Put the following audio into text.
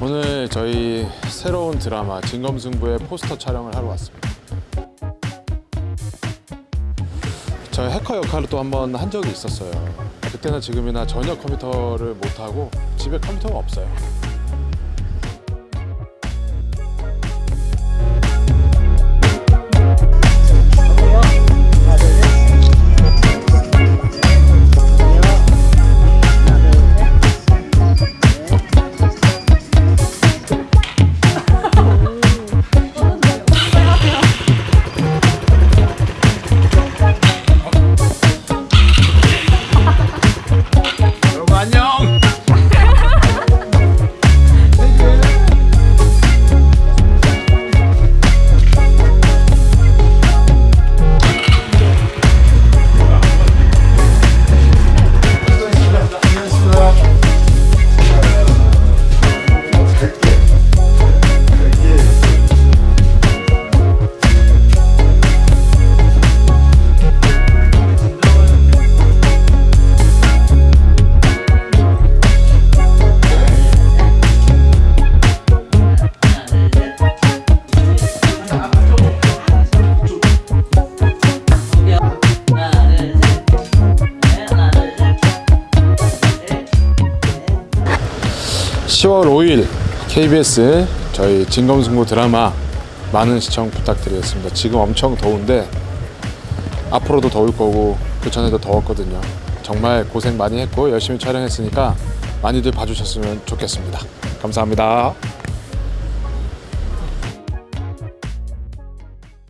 오늘 저희 새로운 드라마 진검승부의 포스터 촬영을 하러 왔습니다. 저 해커 역할을 또 한 번 한 적이 있었어요. 그때나 지금이나 전혀 컴퓨터를 못하고 집에 컴퓨터가 없어요. 10월 5일 KBS 저희 진검승부 드라마 많은 시청 부탁드리겠습니다. 지금 엄청 더운데 앞으로도 더울 거고 그 전에도 더웠거든요. 정말 고생 많이 했고 열심히 촬영했으니까 많이들 봐주셨으면 좋겠습니다. 감사합니다.